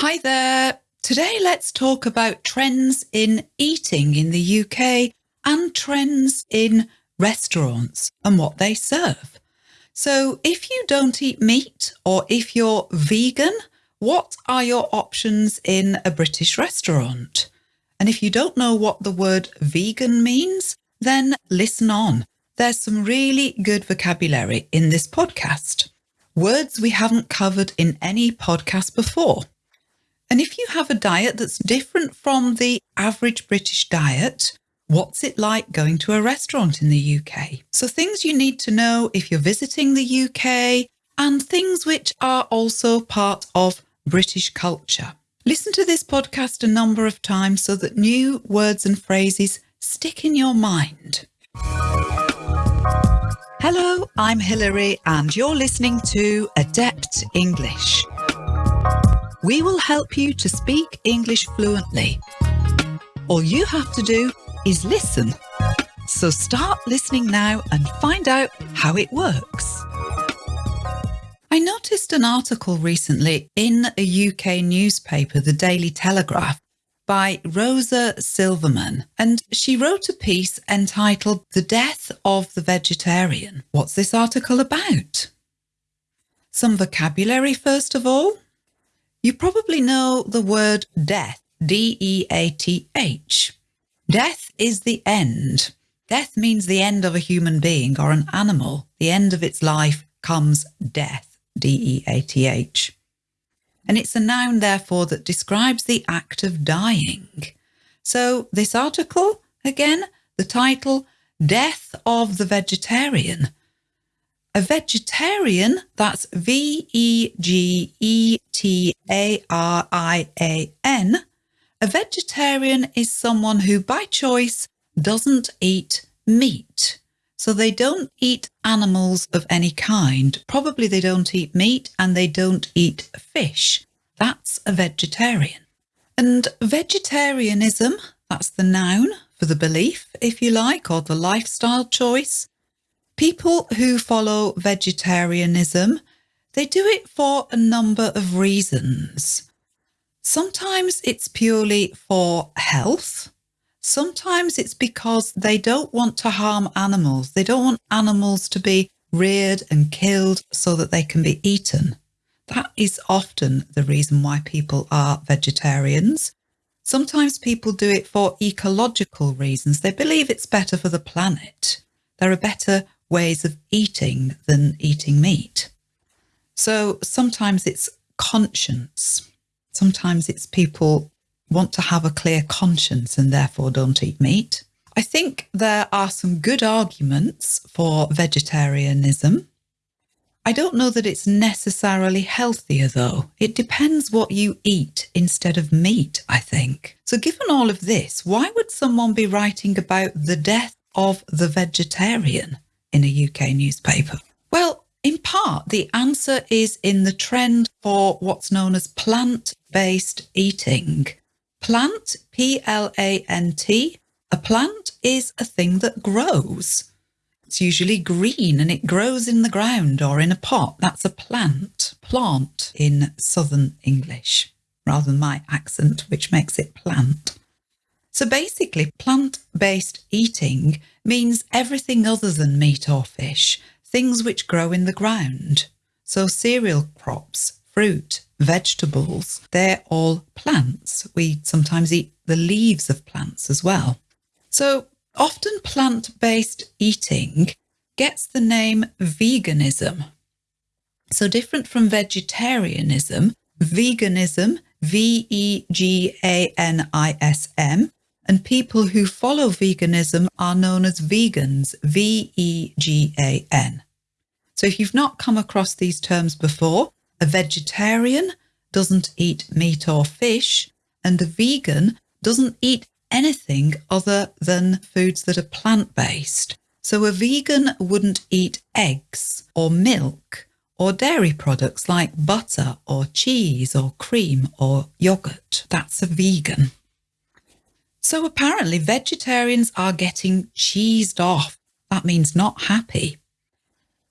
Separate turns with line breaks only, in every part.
Hi there. Today, let's talk about trends in eating in the UK and trends in restaurants and what they serve. So, if you don't eat meat or if you're vegan, what are your options in a British restaurant? And if you don't know what the word vegan means, then listen on. There's some really good vocabulary in this podcast. Words we haven't covered in any podcast before. And if you have a diet that's different from the average British diet, what's it like going to a restaurant in the UK? So, things you need to know if you're visiting the UK and things which are also part of British culture. Listen to this podcast a number of times so that new words and phrases stick in your mind. Hello, I'm Hilary, and you're listening to Adept English. We will help you to speak English fluently. All you have to do is listen. So start listening now and find out how it works. I noticed an article recently in a UK newspaper, the Daily Telegraph, by Rosa Silverman, and she wrote a piece entitled The Death of the Vegetarian. What's this article about? Some vocabulary, first of all. You probably know the word death, D E A T H. Death is the end. Death means the end of a human being or an animal. The end of its life comes death. D E A T H. And it's a noun, therefore, that describes the act of dying. So, this article, again, the title, Death of the Vegetarian. A vegetarian, that's V E G E T A R I A N. A vegetarian is someone who, by choice, doesn't eat meat. So they don't eat animals of any kind. Probably they don't eat meat and they don't eat fish. That's a vegetarian. And vegetarianism, that's the noun for the belief, if you like, or the lifestyle choice. People who follow vegetarianism, they do it for a number of reasons. Sometimes it's purely for health. Sometimes it's because they don't want to harm animals. They don't want animals to be reared and killed so that they can be eaten. That is often the reason why people are vegetarians. Sometimes people do it for ecological reasons. They believe it's better for the planet. There are better ways of eating than eating meat. So sometimes it's conscience. Sometimes it's people want to have a clear conscience and therefore don't eat meat. I think there are some good arguments for vegetarianism. I don't know that it's necessarily healthier though. It depends what you eat instead of meat, I think. So, given all of this, why would someone be writing about the death of the vegetarian in a UK newspaper? Well, in part, the answer is in the trend for what's known as plant based eating. Plant, P L A N T, a plant is a thing that grows. It's usually green and it grows in the ground or in a pot. That's a plant, plant in Southern English, rather than my accent, which makes it plant. So basically, plant based eating means everything other than meat or fish, things which grow in the ground. So cereal crops, fruit, vegetables, they're all plants. We sometimes eat the leaves of plants as well. So often plant based eating gets the name veganism. So different from vegetarianism, veganism, V E G A N I S M, and people who follow veganism are known as vegans, V E G A N. So if you've not come across these terms before, a vegetarian doesn't eat meat or fish, and a vegan doesn't eat anything other than foods that are plant based. So a vegan wouldn't eat eggs or milk or dairy products like butter or cheese or cream or yogurt. That's a vegan. So apparently, vegetarians are getting cheesed off. That means not happy.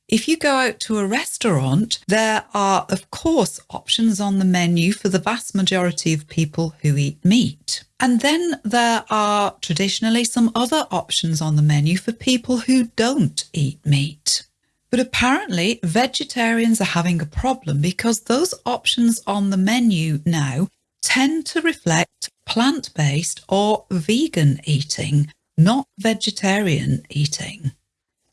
If you go out to a restaurant, there are, of course, options on the menu for the vast majority of people who eat meat. And then there are traditionally some other options on the menu for people who don't eat meat. But apparently, vegetarians are having a problem because those options on the menu now tend to reflect plant based or vegan eating, not vegetarian eating.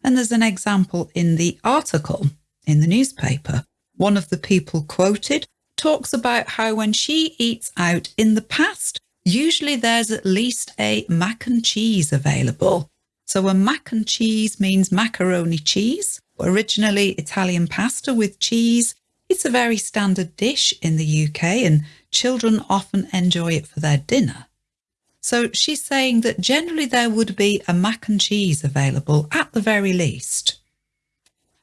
And there's an example in the article in the newspaper. One of the people quoted talks about how when she eats out in the past, usually there's at least a mac and cheese available. So a mac and cheese means macaroni cheese, originally Italian pasta with cheese. It's a very standard dish in the UK and children often enjoy it for their dinner. So she's saying that generally there would be a mac and cheese available at the very least.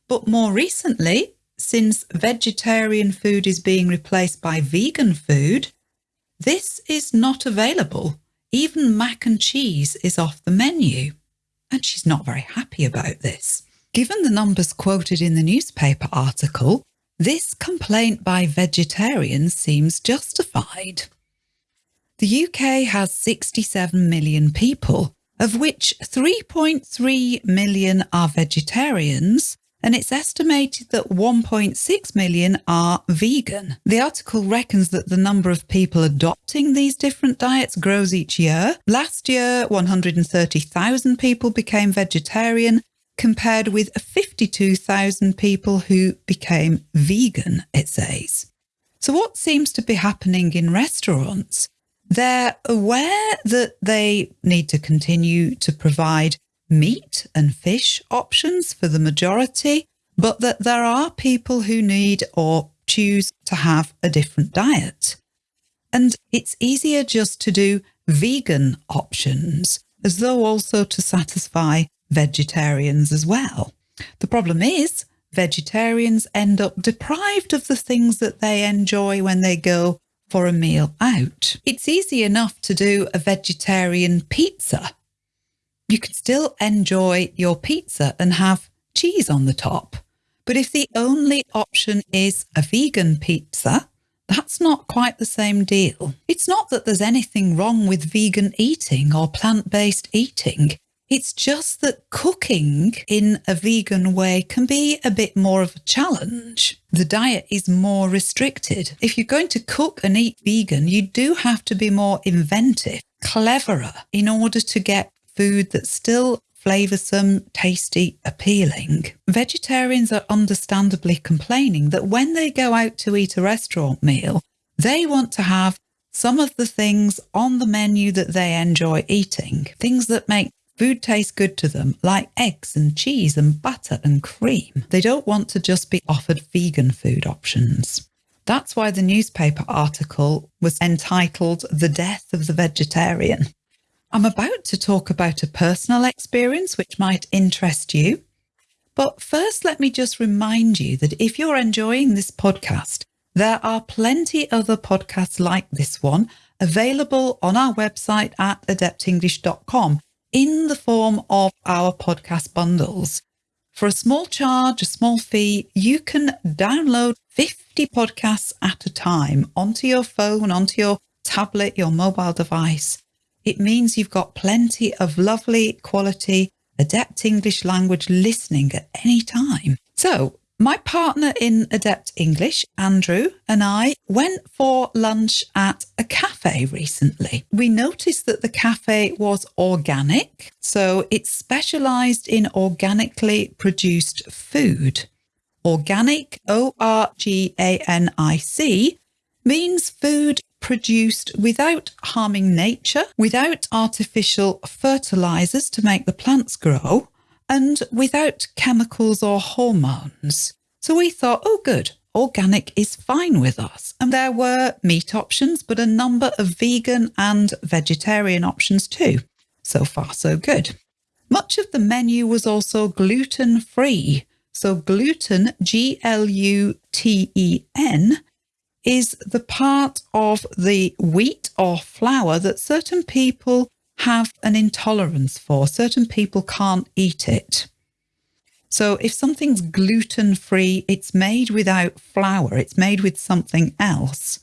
But more recently, since vegetarian food is being replaced by vegan food, this is not available. Even mac and cheese is off the menu. And she's not very happy about this. Given the numbers quoted in the newspaper article, this complaint by vegetarians seems justified. The UK has 67 million people, of which 3.3 million are vegetarians, and it's estimated that 1.6 million are vegan. The article reckons that the number of people adopting these different diets grows each year. Last year, 130,000 people became vegetarian, compared with 52,000 people who became vegan, it says. So, what seems to be happening in restaurants they're aware that they need to continue to provide meat and fish options for the majority, but that there are people who need or choose to have a different diet. And it's easier just to do vegan options, as though also to satisfy vegetarians as well. The problem is, vegetarians end up deprived of the things that they enjoy when they go for a meal out. It's easy enough to do a vegetarian pizza. You can still enjoy your pizza and have cheese on the top. But if the only option is a vegan pizza, that's not quite the same deal. It's not that there's anything wrong with vegan eating or plant based eating. It's just that cooking in a vegan way can be a bit more of a challenge. The diet is more restricted. If you're going to cook and eat vegan, you do have to be more inventive, cleverer in order to get food that's still flavoursome, tasty, appealing. Vegetarians are understandably complaining that when they go out to eat a restaurant meal, they want to have some of the things on the menu that they enjoy eating, things that make Food tastes good to them, like eggs and cheese and butter and cream. They don't want to just be offered vegan food options. That's why the newspaper article was entitled The Death of the Vegetarian. I'm about to talk about a personal experience which might interest you. But first, let me just remind you that if you're enjoying this podcast, there are plenty other podcasts like this one available on our website at adeptenglish.com in the form of our podcast bundles. For a small charge, a small fee, you can download 50 podcasts at a time onto your phone, onto your tablet, your mobile device. It means you've got plenty of lovely quality, adept English language listening at any time. So my partner in Adept English, Andrew, and I went for lunch at a cafe recently. We noticed that the cafe was organic, so it specialized in organically produced food. Organic, O R G A N I C, means food produced without harming nature, without artificial fertilizers to make the plants grow, and without chemicals or hormones. So we thought, oh, good, organic is fine with us. And there were meat options, but a number of vegan and vegetarian options too. So far, so good. Much of the menu was also gluten free. So, gluten, G L U T E N, is the part of the wheat or flour that certain people have an intolerance for. Certain people can't eat it. So if something's gluten free, it's made without flour, it's made with something else.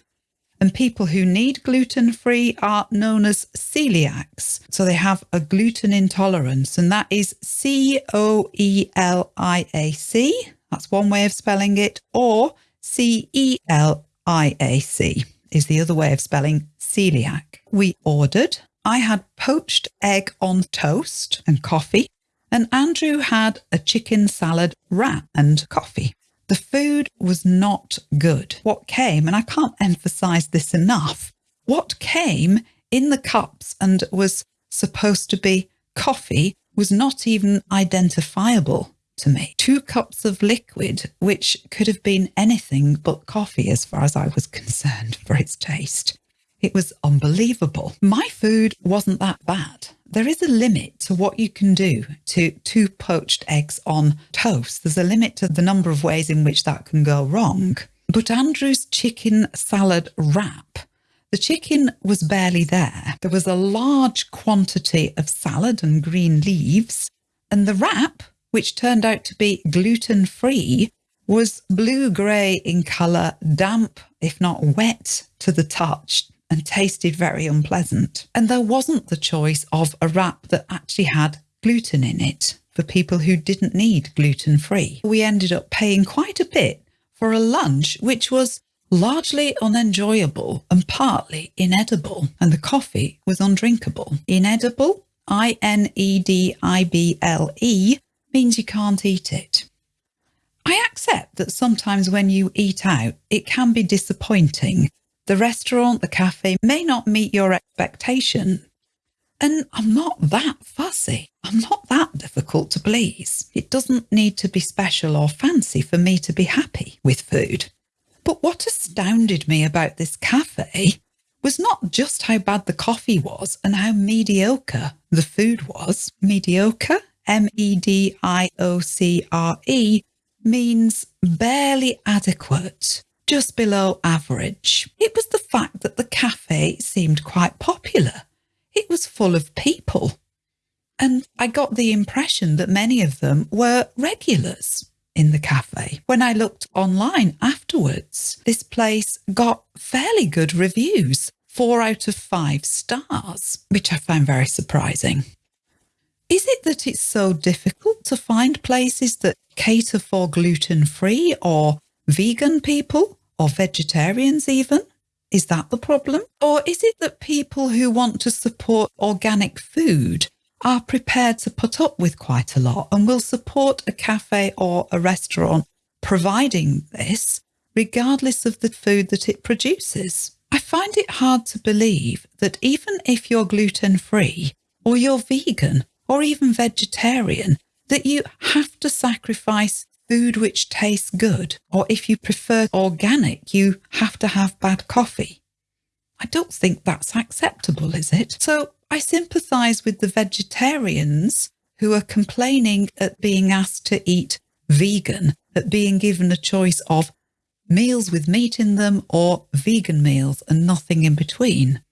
And people who need gluten free are known as celiacs. So they have a gluten intolerance, and that is C O E L I A C. That's one way of spelling it, or C E L I A C is the other way of spelling celiac. We ordered. I had poached egg on toast and coffee, and Andrew had a chicken salad wrap and coffee. The food was not good. What came, and I can't emphasize this enough, what came in the cups and was supposed to be coffee was not even identifiable to me. Two cups of liquid, which could have been anything but coffee as far as I was concerned for its taste. It was unbelievable. My food wasn't that bad. There is a limit to what you can do to two poached eggs on toast. There's a limit to the number of ways in which that can go wrong. But Andrew's chicken salad wrap, the chicken was barely there. There was a large quantity of salad and green leaves, and the wrap which turned out to be gluten free, was blue grey in colour, damp, if not wet, to the touch, and tasted very unpleasant. And there wasn't the choice of a wrap that actually had gluten in it for people who didn't need gluten free. We ended up paying quite a bit for a lunch which was largely unenjoyable and partly inedible, and the coffee was undrinkable. Inedible, I N E D I B L E, means you can't eat it. I accept that sometimes when you eat out, it can be disappointing. The restaurant, the cafe may not meet your expectation. And I'm not that fussy. I'm not that difficult to please. It doesn't need to be special or fancy for me to be happy with food. But what astounded me about this cafe was not just how bad the coffee was and how mediocre the food was. Mediocre? M E D I O C R E, means barely adequate, just below average. It was the fact that the cafe seemed quite popular. It was full of people. And I got the impression that many of them were regulars in the cafe. When I looked online afterwards, this place got fairly good reviews, four out of five stars, which I found very surprising. Is it that it's so difficult to find places that cater for gluten free or vegan people or vegetarians even? Is that the problem? Or is it that people who want to support organic food are prepared to put up with quite a lot and will support a cafe or a restaurant providing this, regardless of the food that it produces? I find it hard to believe that even if you're gluten free or you're vegan or even vegetarian, that you have to sacrifice food which tastes good, or if you prefer organic, you have to have bad coffee. I don't think that's acceptable, is it? So I sympathise with the vegetarians who are complaining at being asked to eat vegan, at being given a choice of meals with meat in them or vegan meals and nothing in between.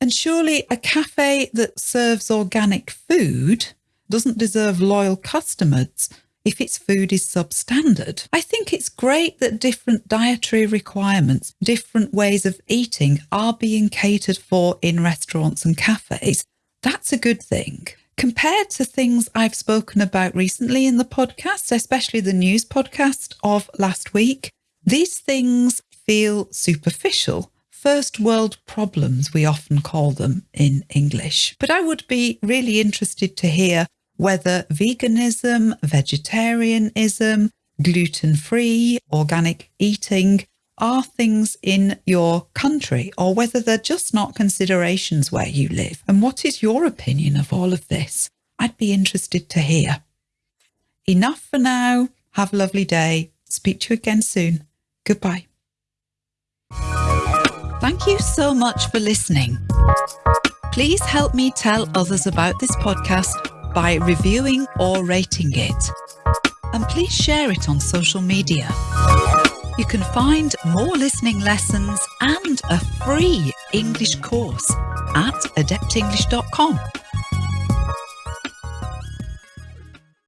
And surely a cafe that serves organic food doesn't deserve loyal customers if its food is substandard. I think it's great that different dietary requirements, different ways of eating are being catered for in restaurants and cafes. That's a good thing. Compared to things I've spoken about recently in the podcast, especially the news podcast of last week, these things feel superficial first world problems, we often call them in English. But I would be really interested to hear whether veganism, vegetarianism, gluten free, organic eating are things in your country or whether they're just not considerations where you live. And what is your opinion of all of this? I'd be interested to hear. Enough for now. Have a lovely day. Speak to you again soon. Goodbye. Thank you so much for listening. Please help me tell others about this podcast by reviewing or rating it. And please share it on social media. You can find more listening lessons and a free English course at adeptenglish.com.